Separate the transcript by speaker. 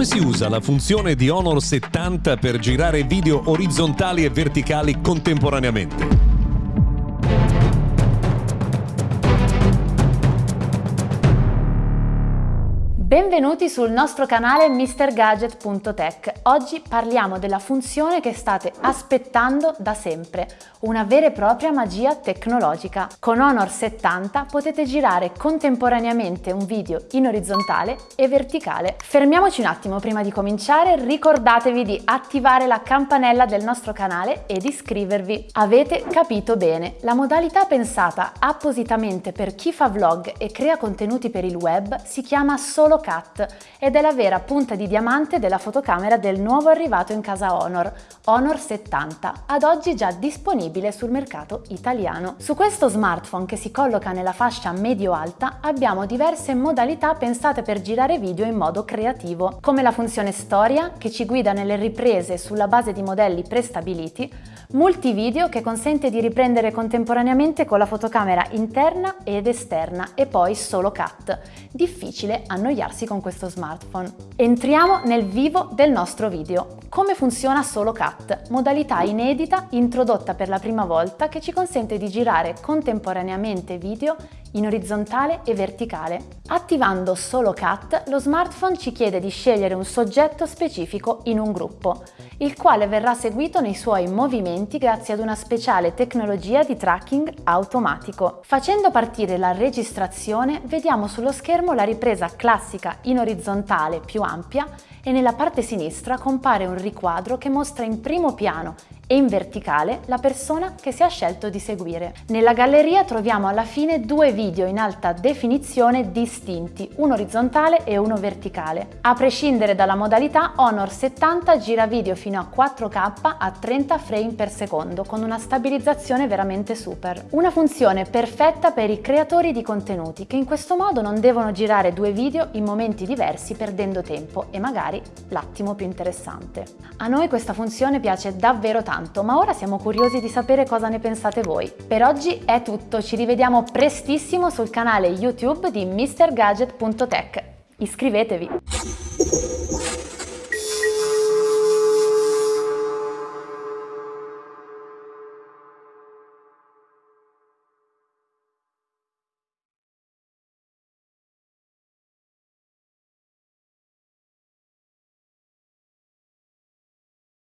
Speaker 1: Come si usa la funzione di Honor 70 per girare video orizzontali e verticali contemporaneamente?
Speaker 2: Benvenuti sul nostro canale MrGadget.tech. Oggi parliamo della funzione che state aspettando da sempre, una vera e propria magia tecnologica. Con Honor 70 potete girare contemporaneamente un video in orizzontale e verticale. Fermiamoci un attimo prima di cominciare, ricordatevi di attivare la campanella del nostro canale ed iscrivervi. Avete capito bene, la modalità pensata appositamente per chi fa vlog e crea contenuti per il web si chiama solo Cut ed è la vera punta di diamante della fotocamera del nuovo arrivato in casa Honor, Honor 70, ad oggi già disponibile sul mercato italiano. Su questo smartphone che si colloca nella fascia medio-alta abbiamo diverse modalità pensate per girare video in modo creativo, come la funzione storia che ci guida nelle riprese sulla base di modelli prestabiliti, multivideo che consente di riprendere contemporaneamente con la fotocamera interna ed esterna e poi solo cut. Difficile annoiarsi con questo smartphone. Entriamo nel vivo del nostro video. Come funziona Solo Cut? Modalità inedita introdotta per la prima volta che ci consente di girare contemporaneamente video in orizzontale e verticale. Attivando Solo Cut, lo smartphone ci chiede di scegliere un soggetto specifico in un gruppo, il quale verrà seguito nei suoi movimenti grazie ad una speciale tecnologia di tracking automatico. Facendo partire la registrazione, vediamo sullo schermo la ripresa classica in orizzontale più ampia e nella parte sinistra compare un riquadro che mostra in primo piano e in verticale la persona che si ha scelto di seguire. Nella galleria troviamo alla fine due video in alta definizione distinti, uno orizzontale e uno verticale. A prescindere dalla modalità, Honor 70 gira video fino a 4K a 30 frame per secondo con una stabilizzazione veramente super. Una funzione perfetta per i creatori di contenuti che in questo modo non devono girare due video in momenti diversi perdendo tempo e magari l'attimo più interessante. A noi questa funzione piace davvero tanto tanto, ma ora siamo curiosi di sapere cosa ne pensate voi. Per oggi è tutto, ci rivediamo prestissimo sul canale YouTube di MrGadget.tech. Iscrivetevi!